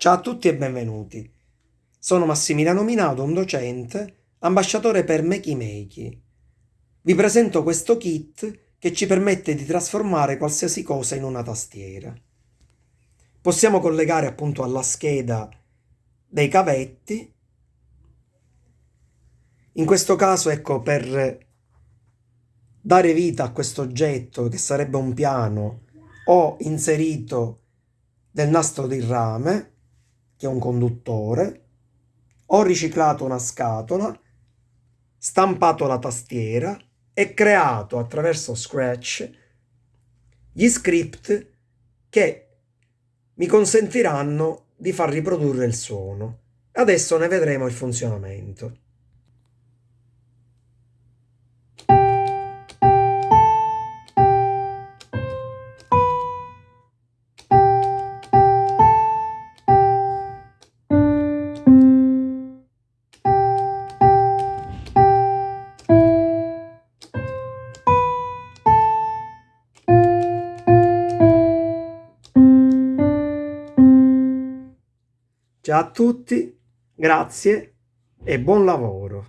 Ciao a tutti e benvenuti. Sono Massimiliano Minato, un docente, ambasciatore per Makey Makey. Vi presento questo kit che ci permette di trasformare qualsiasi cosa in una tastiera. Possiamo collegare appunto alla scheda dei cavetti. In questo caso, ecco, per dare vita a questo oggetto che sarebbe un piano, ho inserito del nastro di rame che è un conduttore, ho riciclato una scatola, stampato la tastiera e creato attraverso Scratch gli script che mi consentiranno di far riprodurre il suono. Adesso ne vedremo il funzionamento. Ciao a tutti, grazie e buon lavoro.